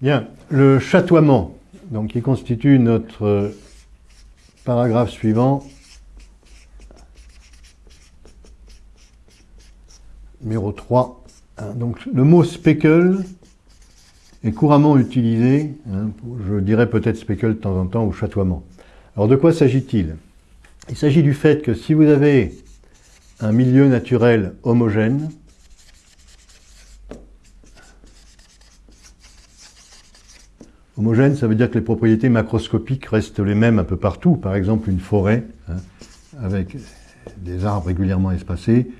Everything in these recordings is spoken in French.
Bien, le chatoiement, donc qui constitue notre paragraphe suivant, numéro 3. Hein, donc le mot speckle est couramment utilisé, hein, je dirais peut-être speckle de temps en temps, ou chatoiement. Alors de quoi s'agit-il? Il s'agit du fait que si vous avez un milieu naturel homogène, Homogène, ça veut dire que les propriétés macroscopiques restent les mêmes un peu partout. Par exemple, une forêt hein, avec des arbres régulièrement espacés,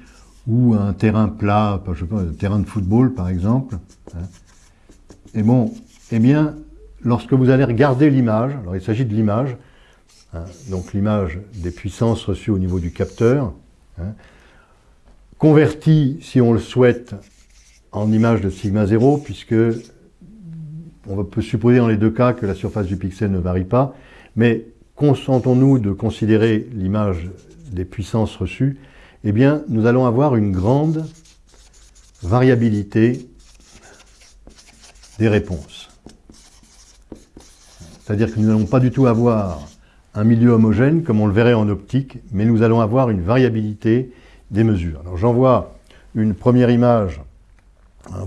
ou un terrain plat, un terrain de football par exemple. Hein. Et bon, eh bien, lorsque vous allez regarder l'image, alors il s'agit de l'image, hein, donc l'image des puissances reçues au niveau du capteur, convertie, si on le souhaite, en image de sigma 0, puisque on peut supposer dans les deux cas que la surface du pixel ne varie pas, mais consentons-nous de considérer l'image des puissances reçues, eh bien, nous allons avoir une grande variabilité des réponses. C'est-à-dire que nous n'allons pas du tout avoir un milieu homogène comme on le verrait en optique, mais nous allons avoir une variabilité des mesures. Alors j'envoie une première image.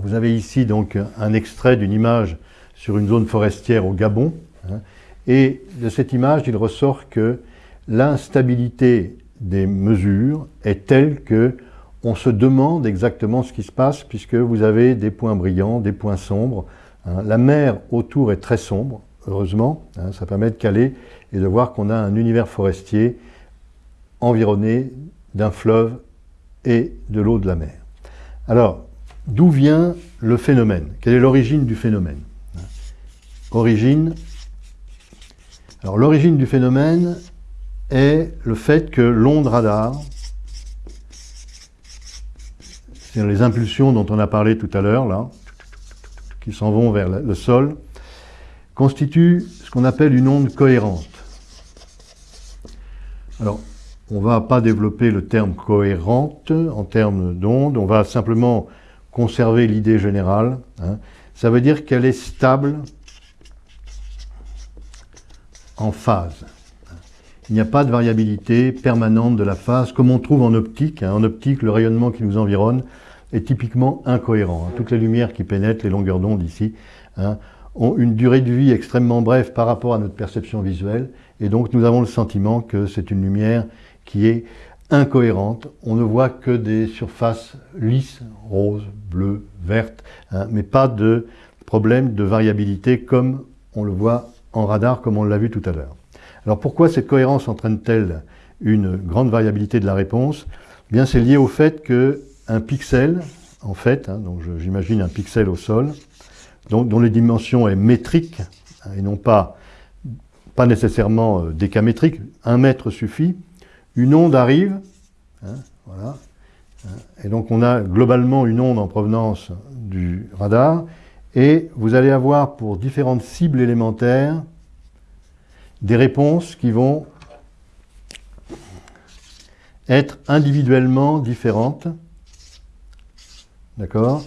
Vous avez ici donc un extrait d'une image sur une zone forestière au Gabon. Hein. et de cette image, il ressort que l'instabilité des mesures est telle que on se demande exactement ce qui se passe puisque vous avez des points brillants, des points sombres. Hein. La mer autour est très sombre, heureusement. Hein. ça permet de caler et de voir qu'on a un univers forestier environné d'un fleuve et de l'eau de la mer. Alors, d'où vient le phénomène? Quelle est l'origine du phénomène? Origine. Alors l'origine du phénomène est le fait que l'onde radar, c'est les impulsions dont on a parlé tout à l'heure, là, qui s'en vont vers le sol, constitue ce qu'on appelle une onde cohérente. Alors, on ne va pas développer le terme cohérente en termes d'onde, on va simplement conserver l'idée générale. Hein. Ça veut dire qu'elle est stable en phase. Il n'y a pas de variabilité permanente de la phase, comme on trouve en optique. Hein. En optique, le rayonnement qui nous environne est typiquement incohérent. Hein. Toutes les lumières qui pénètrent, les longueurs d'onde ici, hein, ont une durée de vie extrêmement brève par rapport à notre perception visuelle, et donc nous avons le sentiment que c'est une lumière qui est incohérente. On ne voit que des surfaces lisses, roses, bleues, vertes, mais pas de problème de variabilité comme on le voit en radar comme on l'a vu tout à l'heure. Alors pourquoi cette cohérence entraîne-t-elle une grande variabilité de la réponse? Eh Bien, c'est lié au fait qu'un pixel, en fait, hein, j'imagine un pixel au sol, dont les dimensions est métrique hein, et non pas, pas nécessairement euh, décamétrique, un mètre suffit, une onde arrive, hein, voilà, et donc on a globalement une onde en provenance du radar, et vous allez avoir pour différentes cibles élémentaires des réponses qui vont être individuellement différentes. D'accord?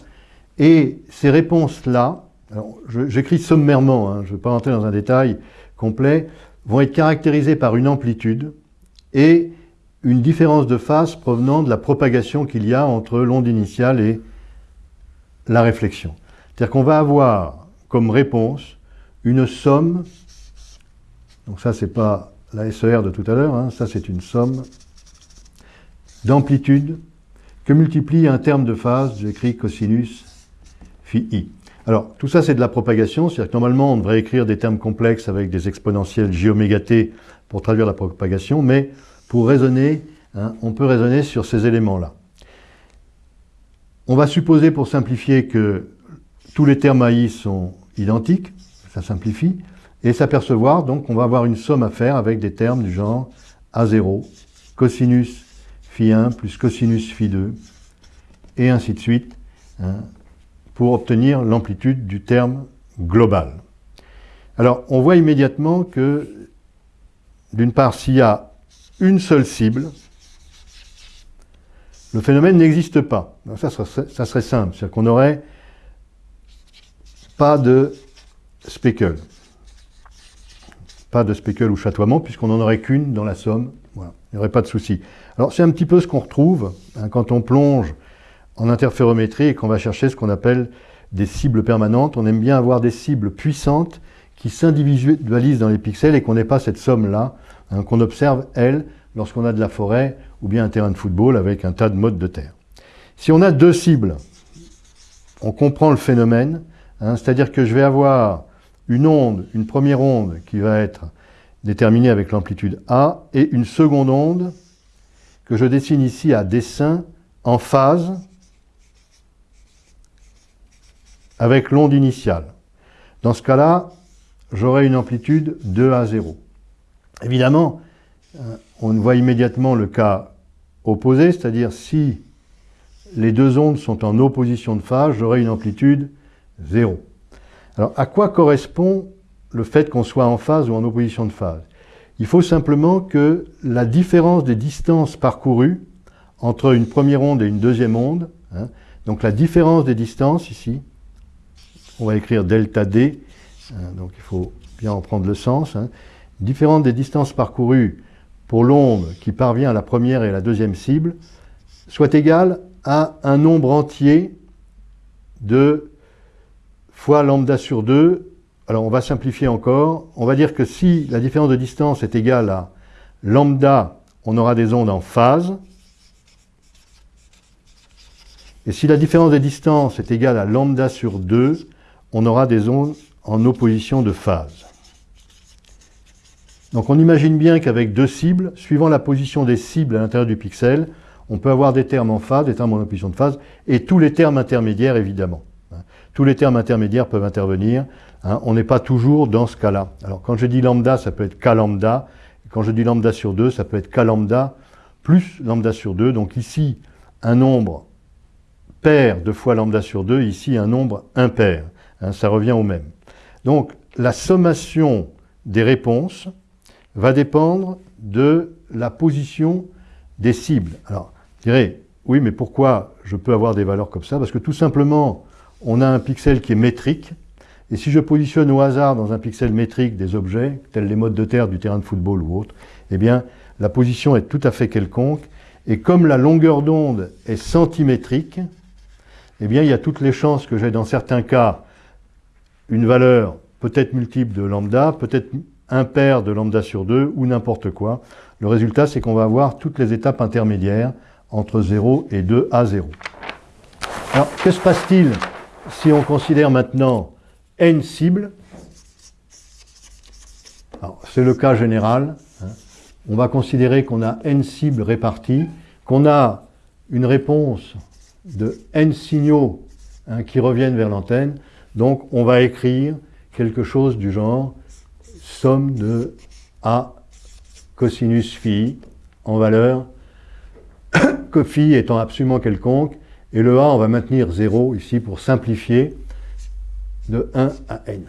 Et ces réponses-là, j'écris sommairement, hein, je ne vais pas rentrer dans un détail complet, vont être caractérisées par une amplitude et une différence de phase provenant de la propagation qu'il y a entre l'onde initiale et la réflexion. C'est-à-dire qu'on va avoir comme réponse une somme, donc ça c'est pas la SER de tout à l'heure, hein, ça c'est une somme d'amplitude que multiplie un terme de phase, j'écris cosinus phi i. Alors, tout ça, c'est de la propagation, c'est-à-dire que normalement, on devrait écrire des termes complexes avec des exponentielles j oméga t pour traduire la propagation, mais pour raisonner, hein, on peut raisonner sur ces éléments-là. On va supposer, pour simplifier, que tous les termes AI sont identiques, ça simplifie, et s'apercevoir donc qu'on va avoir une somme à faire avec des termes du genre A0, cosinus phi 1 plus cosinus phi 2, et ainsi de suite, hein, pour obtenir l'amplitude du terme global. Alors, on voit immédiatement que, d'une part, s'il y a une seule cible, le phénomène n'existe pas. ça, ça, serait simple, c'est-à-dire qu'on aurait pas de speckle. Pas de speckle ou chatoiement, puisqu'on n'en aurait qu'une dans la somme. Il n'y aurait pas de souci. Alors c'est un petit peu ce qu'on retrouve hein, quand on plonge en interférométrie et qu'on va chercher ce qu'on appelle des cibles permanentes. On aime bien avoir des cibles puissantes qui s'individualisent dans les pixels et qu'on n'ait pas cette somme-là, hein, qu'on observe, elle, lorsqu'on a de la forêt ou bien un terrain de football avec un tas de modes de terre. Si on a deux cibles, on comprend le phénomène, hein, c'est-à-dire que je vais avoir une onde, une première onde qui va être déterminée avec l'amplitude A, et une seconde onde que je dessine ici à dessin en phase avec l'onde initiale. Dans ce cas-là, j'aurai une amplitude 2 à 0. Évidemment, euh, on voit immédiatement le cas opposé, c'est-à-dire si les deux ondes sont en opposition de phase, j'aurai une amplitude 0. Alors, à quoi correspond le fait qu'on soit en phase ou en opposition de phase? Il faut simplement que la différence des distances parcourues entre une première onde et une deuxième onde, hein, donc la différence des distances ici, on va écrire delta D, hein, donc il faut bien en prendre le sens, hein, différence des distances parcourues pour l'onde qui parvient à la première et à la deuxième cible, soit égale à un nombre entier de fois lambda sur 2, alors on va simplifier encore, on va dire que si la différence de distance est égale à lambda, on aura des ondes en phase, et si la différence de distance est égale à lambda sur 2, on aura des ondes en opposition de phase. Donc on imagine bien qu'avec deux cibles, suivant la position des cibles à l'intérieur du pixel, on peut avoir des termes en phase, des termes en opposition de phase, et tous les termes intermédiaires évidemment. Tous les termes intermédiaires peuvent intervenir. Hein. on n'est pas toujours dans ce cas-là. Alors quand je dis lambda, ça peut être k lambda. Quand je dis lambda sur 2, ça peut être k lambda plus lambda sur 2. Donc ici, un nombre pair de fois lambda sur 2, ici un nombre impair. Hein, ça revient au même. Donc la sommation des réponses va dépendre de la position des cibles. Alors, je dirais, oui, mais pourquoi je peux avoir des valeurs comme ça? Parce que tout simplement, on a un pixel qui est métrique, et si je positionne au hasard dans un pixel métrique des objets, tels les modes de terre du terrain de football ou autre, eh bien, la position est tout à fait quelconque, et comme la longueur d'onde est centimétrique, eh bien, il y a toutes les chances que j'ai dans certains cas une valeur peut-être multiple de lambda, peut-être impair de lambda sur 2, ou n'importe quoi. Le résultat, c'est qu'on va avoir toutes les étapes intermédiaires entre 0 et 2 à 0. Alors, que se passe-t-il? Si on considère maintenant n cibles, c'est le cas général, hein, on va considérer qu'on a n cibles réparties, qu'on a une réponse de n signaux hein, qui reviennent vers l'antenne, donc on va écrire quelque chose du genre somme de A cosinus phi en valeur, que phi étant absolument quelconque, et le A, on va maintenir 0 ici pour simplifier de 1 à n.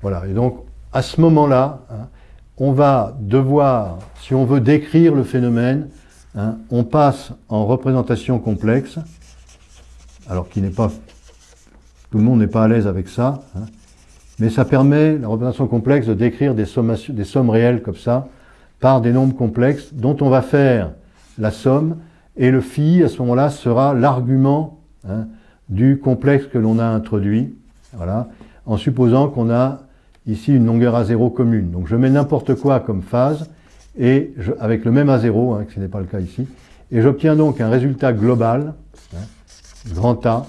Voilà, et donc à ce moment-là, hein, on va devoir, si on veut décrire le phénomène, hein, on passe en représentation complexe, alors qui n'est pas, tout le monde n'est pas à l'aise avec ça, hein, mais ça permet, la représentation complexe, de décrire des, des sommes réelles comme ça, par des nombres complexes, dont on va faire la somme, et le phi, à ce moment-là, sera l'argument hein, du complexe que l'on a introduit, voilà, en supposant qu'on a ici une longueur à 0 commune. Donc je mets n'importe quoi comme phase, et avec le même A0, hein, que ce n'est pas le cas ici, et j'obtiens donc un résultat global, hein, grand A,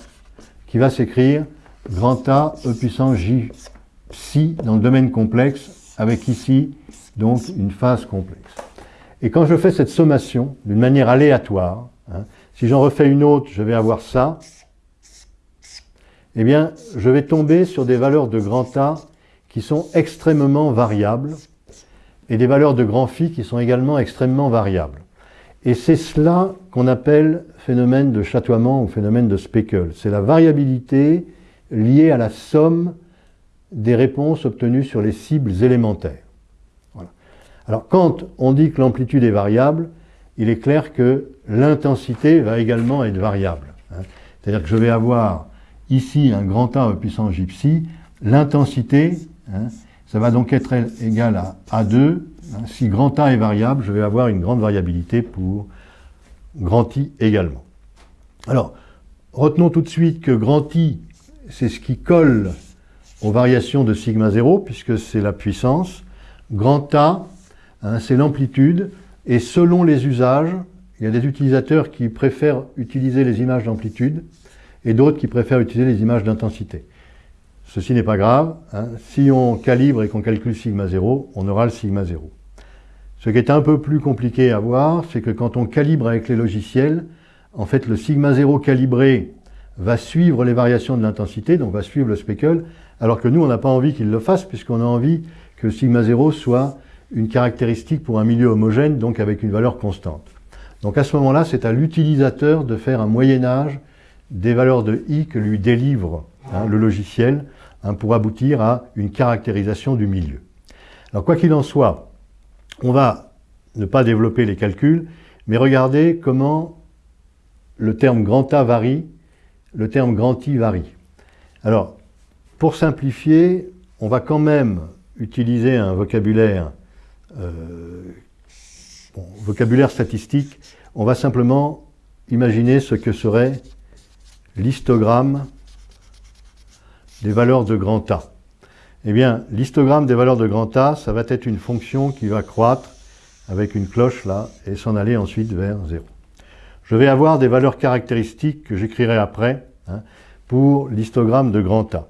qui va s'écrire grand A E puissance J psi dans le domaine complexe, avec ici donc une phase complexe. Et quand je fais cette sommation d'une manière aléatoire, hein, si j'en refais une autre, je vais avoir ça, eh bien, je vais tomber sur des valeurs de grand A qui sont extrêmement variables et des valeurs de grand phi qui sont également extrêmement variables. Et c'est cela qu'on appelle phénomène de chatoiement ou phénomène de speckle. C'est la variabilité liée à la somme des réponses obtenues sur les cibles élémentaires. Alors quand on dit que l'amplitude est variable, il est clair que l'intensité va également être variable. Hein. C'est-à-dire que je vais avoir ici un grand A puissance j l'intensité hein, ça va donc être égal à A2. Hein. si grand A est variable, je vais avoir une grande variabilité pour grand I également. Alors, retenons tout de suite que grand I, c'est ce qui colle aux variations de sigma 0, puisque c'est la puissance. Grand A, hein, c'est l'amplitude, et selon les usages, il y a des utilisateurs qui préfèrent utiliser les images d'amplitude, et d'autres qui préfèrent utiliser les images d'intensité. Ceci n'est pas grave. Hein. Si on calibre et qu'on calcule sigma 0, on aura le sigma 0. Ce qui est un peu plus compliqué à voir, c'est que quand on calibre avec les logiciels, en fait, le sigma 0 calibré va suivre les variations de l'intensité, donc va suivre le speckle, alors que nous, on n'a pas envie qu'il le fasse, puisqu'on a envie que sigma 0 soit une caractéristique pour un milieu homogène, donc avec une valeur constante. Donc à ce moment-là, c'est à l'utilisateur de faire un moyen-âge des valeurs de i que lui délivre hein, le logiciel hein, pour aboutir à une caractérisation du milieu. Alors quoi qu'il en soit, on va ne pas développer les calculs, mais regarder comment le terme grand A varie, le terme grand I varie. Alors, pour simplifier, on va quand même utiliser un vocabulaire, euh, vocabulaire statistique. On va simplement imaginer ce que serait l'histogramme des valeurs de grand A. Eh bien, l'histogramme des valeurs de grand A, ça va être une fonction qui va croître avec une cloche là et s'en aller ensuite vers 0. Je vais avoir des valeurs caractéristiques que j'écrirai après hein, pour l'histogramme de grand A.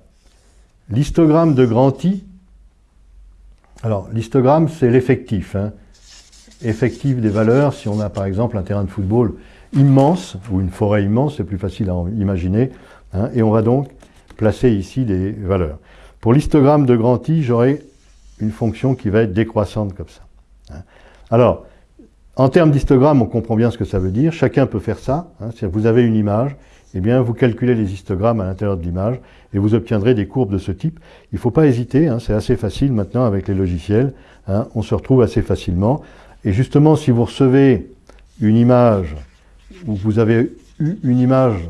L'histogramme de grand I, alors l'histogramme c'est l'effectif, hein, effectif des valeurs, si on a par exemple un terrain de football immense, ou une forêt immense, c'est plus facile à imaginer, hein, et on va donc placer ici des valeurs. Pour l'histogramme de grand I, j'aurai une fonction qui va être décroissante comme ça. Hein. Alors, en termes d'histogramme, on comprend bien ce que ça veut dire. Chacun peut faire ça. Hein. vous avez une image, eh bien, vous calculez les histogrammes à l'intérieur de l'image et vous obtiendrez des courbes de ce type. Il ne faut pas hésiter, c'est assez facile maintenant avec les logiciels. on se retrouve assez facilement. Et justement, si vous recevez une image où vous avez une image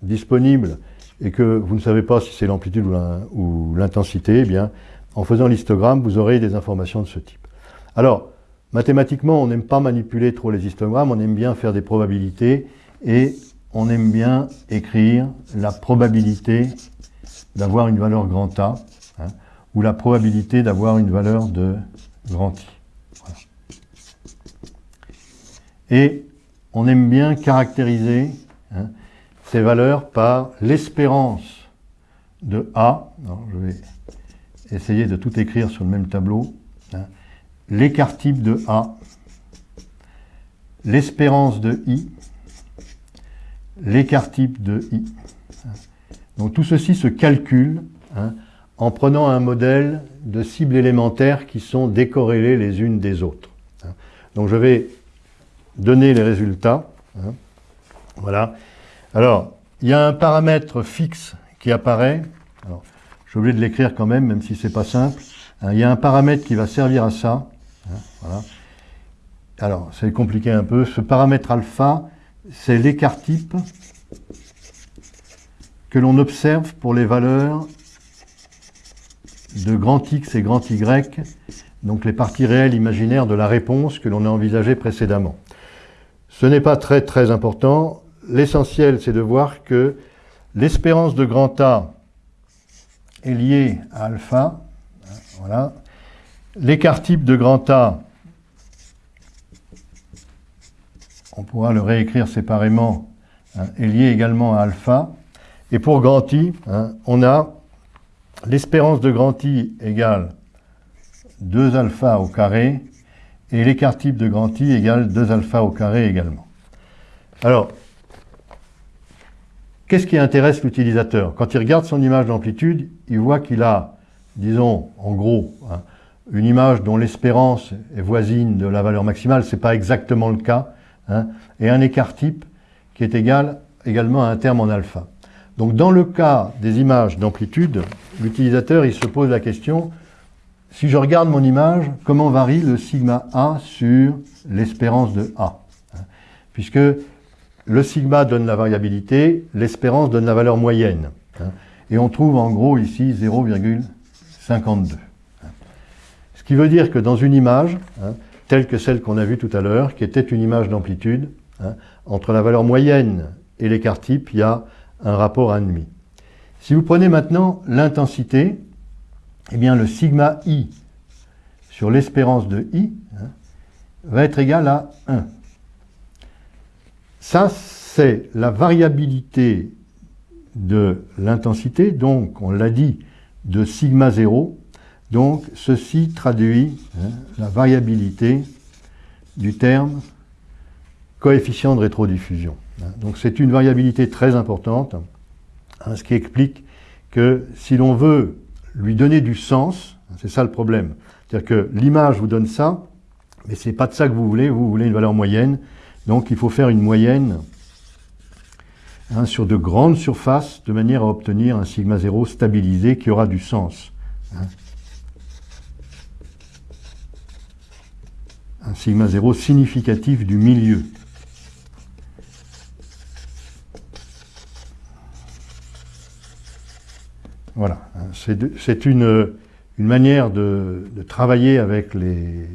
disponible et que vous ne savez pas si c'est l'amplitude ou l'intensité, eh bien, en faisant l'histogramme, vous aurez des informations de ce type. Alors, mathématiquement, on n'aime pas manipuler trop les histogrammes, on aime bien faire des probabilités et on aime bien écrire la probabilité d'avoir une valeur grand A hein, ou la probabilité d'avoir une valeur de grand I. Et on aime bien caractériser hein, ces valeurs par l'espérance de A. je vais essayer de tout écrire sur le même tableau. Hein, l'écart type de A, l'espérance de I, l'écart type de I. Donc tout ceci se calcule hein, en prenant un modèle de cibles élémentaires qui sont décorrélées les unes des autres. Donc je vais donner les résultats. Hein. Voilà. Alors, il y a un paramètre fixe qui apparaît. Alors, j'ai oublié de l'écrire quand même, même si c'est pas simple. Hein, il y a un paramètre qui va servir à ça. Hein. Alors, c'est compliqué un peu. Ce paramètre alpha, c'est l'écart type que l'on observe pour les valeurs de grand X et grand Y, donc les parties réelles imaginaires de la réponse que l'on a envisagée précédemment. Ce n'est pas très très important. L'essentiel, c'est de voir que l'espérance de grand A est liée à alpha. Voilà. L'écart type de grand A, on pourra le réécrire séparément, hein, est lié également à alpha. Et pour grand I, hein, on a l'espérance de grand I égale 2 alpha au carré et l'écart type de grand I égale 2 alpha au carré également. Alors, qu'est-ce qui intéresse l'utilisateur? Quand il regarde son image d'amplitude, il voit qu'il a, disons, en gros, hein, une image dont l'espérance est voisine de la valeur maximale, ce n'est pas exactement le cas, hein, et un écart type qui est égal également à un terme en alpha. Donc dans le cas des images d'amplitude, l'utilisateur il se pose la question, si je regarde mon image, comment varie le sigma A sur l'espérance de A Puisque le sigma donne la variabilité, l'espérance donne la valeur moyenne. Et on trouve en gros ici 0,6 52. Ce qui veut dire que dans une image, hein, telle que celle qu'on a vue tout à l'heure, qui était une image d'amplitude, hein, entre la valeur moyenne et l'écart type, il y a un rapport à 1,5. Si vous prenez maintenant l'intensité, eh bien le sigma i sur l'espérance de i hein, va être égal à 1. Ça, c'est la variabilité de l'intensité, donc on l'a dit, de sigma 0. Donc ceci traduit hein, la variabilité du terme coefficient de rétrodiffusion. Hein. Donc c'est une variabilité très importante, hein, ce qui explique que si l'on veut lui donner du sens, c'est ça le problème, c'est-à-dire que l'image vous donne ça, mais ce n'est pas de ça que vous voulez, vous voulez une valeur moyenne, donc il faut faire une moyenne sur de grandes surfaces de manière à obtenir un sigma 0 stabilisé qui aura du sens. Un sigma 0 significatif du milieu. Voilà, c'est une, manière de, travailler avec les,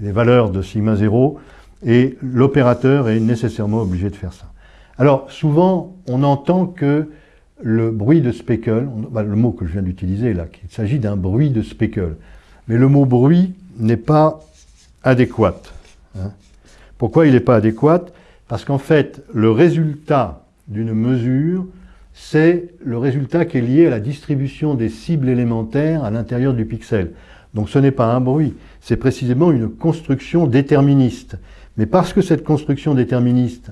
les valeurs de sigma 0 et l'opérateur est nécessairement obligé de faire ça. Alors, souvent, on entend que le bruit de speckle, bah, le mot que je viens d'utiliser là, qu'il s'agit d'un bruit de speckle. Mais le mot bruit n'est pas adéquat. Hein. Pourquoi il n'est pas adéquat Parce qu'en fait, le résultat d'une mesure, c'est le résultat qui est lié à la distribution des cibles élémentaires à l'intérieur du pixel. Donc ce n'est pas un bruit, c'est précisément une construction déterministe. Mais parce que cette construction déterministe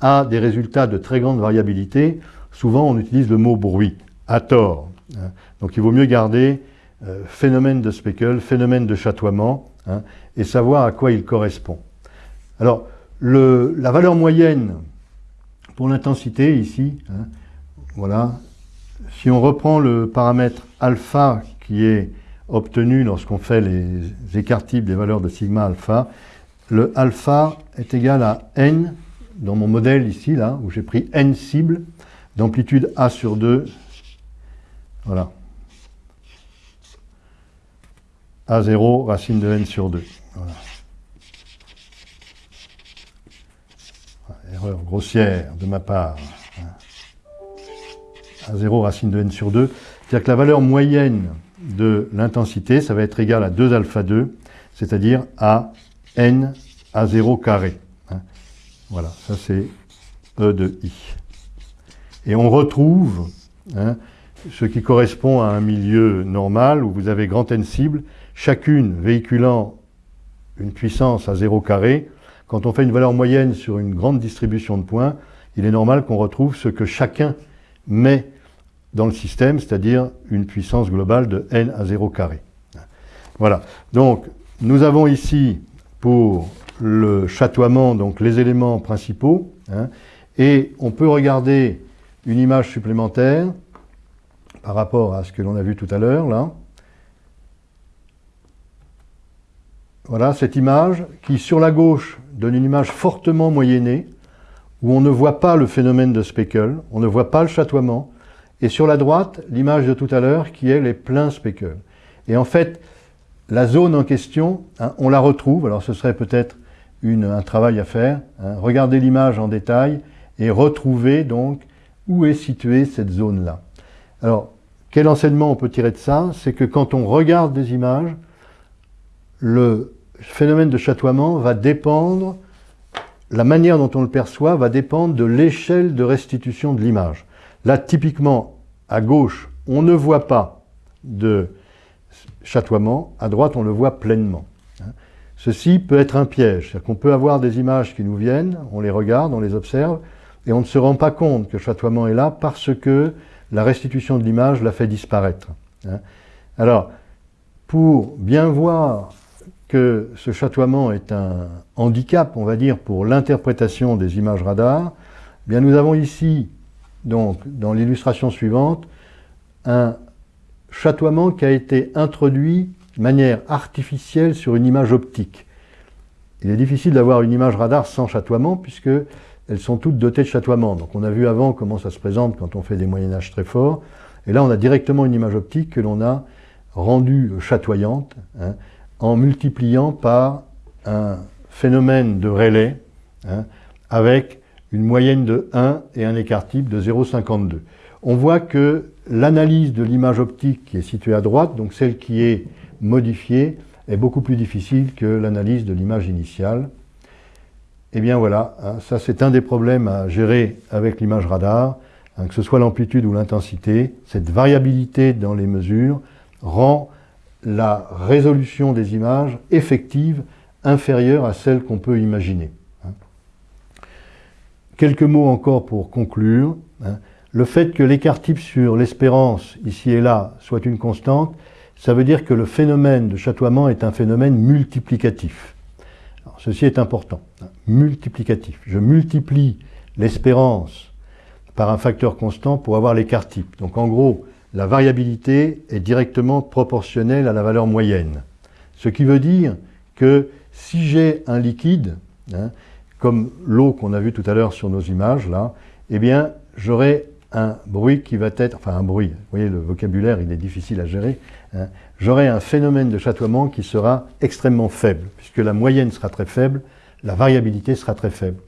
a des résultats de très grande variabilité, souvent on utilise le mot bruit, à tort. Hein. Donc il vaut mieux garder euh, phénomène de speckle, phénomène de chatoiement, hein, et savoir à quoi il correspond. Alors, la valeur moyenne pour l'intensité ici, hein, voilà, si on reprend le paramètre alpha qui est obtenu lorsqu'on fait les écarts types des valeurs de sigma alpha, le alpha est égal à n dans mon modèle ici, là, où j'ai pris n cibles d'amplitude A sur 2, voilà, A0 racine de n sur 2. Voilà. Erreur grossière de ma part. A0 racine de n sur 2. C'est-à-dire que la valeur moyenne de l'intensité, ça va être égal à 2 alpha 2, c'est-à-dire à n à 0 carré. Voilà, ça c'est E de I. Et on retrouve hein, ce qui correspond à un milieu normal où vous avez grand N cibles, chacune véhiculant une puissance à 0 carré. Quand on fait une valeur moyenne sur une grande distribution de points, il est normal qu'on retrouve ce que chacun met dans le système, c'est-à-dire une puissance globale de n à 0 carré. Voilà. Donc, nous avons ici, pour le chatoiement, donc les éléments principaux, hein, et on peut regarder une image supplémentaire par rapport à ce que l'on a vu tout à l'heure, là. Voilà cette image qui, sur la gauche, donne une image fortement moyennée, où on ne voit pas le phénomène de speckle, on ne voit pas le chatoiement, et sur la droite, l'image de tout à l'heure qui est les pleins speckle. Et en fait, la zone en question, hein, on la retrouve, alors ce serait peut-être un travail à faire. Hein. Regardez l'image en détail et retrouvez donc où est située cette zone-là. Alors, quel enseignement on peut tirer de ça? C'est que quand on regarde des images, le phénomène de chatoiement va dépendre, la manière dont on le perçoit va dépendre de l'échelle de restitution de l'image. Là, typiquement, à gauche, on ne voit pas de chatoiement, à droite, on le voit pleinement. Ceci peut être un piège, c'est-à-dire qu'on peut avoir des images qui nous viennent, on les regarde, on les observe, et on ne se rend pas compte que le chatoiement est là parce que la restitution de l'image l'a fait disparaître. Alors, pour bien voir que ce chatoiement est un handicap, on va dire, pour l'interprétation des images radar, eh bien nous avons ici, donc, dans l'illustration suivante, un chatoiement qui a été introduit de manière artificielle sur une image optique. Il est difficile d'avoir une image radar sans chatoiement puisque elles sont toutes dotées de chatoiement. Donc on a vu avant comment ça se présente quand on fait des moyennages très forts. Et là on a directement une image optique que l'on a rendue chatoyante hein, en multipliant par un phénomène de relais hein, avec une moyenne de 1 et un écart type de 0,52. On voit que l'analyse de l'image optique qui est située à droite, donc celle qui est modifiée, est beaucoup plus difficile que l'analyse de l'image initiale. Et eh bien voilà, hein, ça c'est un des problèmes à gérer avec l'image radar, hein, que ce soit l'amplitude ou l'intensité, cette variabilité dans les mesures rend la résolution des images effective inférieure à celle qu'on peut imaginer. Hein. Quelques mots encore pour conclure. Le fait que l'écart type sur l'espérance, ici et là, soit une constante, ça veut dire que le phénomène de chatoiement est un phénomène multiplicatif. ceci est important, hein, multiplicatif. Je multiplie l'espérance par un facteur constant pour avoir l'écart type. Donc en gros, la variabilité est directement proportionnelle à la valeur moyenne. Ce qui veut dire que si j'ai un liquide, hein, comme l'eau qu'on a vu tout à l'heure sur nos images, là, eh bien, j'aurai un bruit qui va être, enfin un bruit, vous voyez le vocabulaire il est difficile à gérer, hein, j'aurai un phénomène de chatoiement qui sera extrêmement faible, puisque la moyenne sera très faible, la variabilité sera très faible.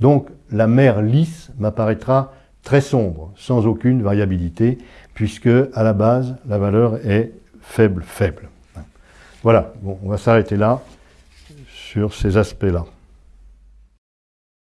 Donc la mer lisse m'apparaîtra très sombre, sans aucune variabilité, puisque à la base la valeur est faible, faible. Voilà, bon, on va s'arrêter là sur ces aspects-là.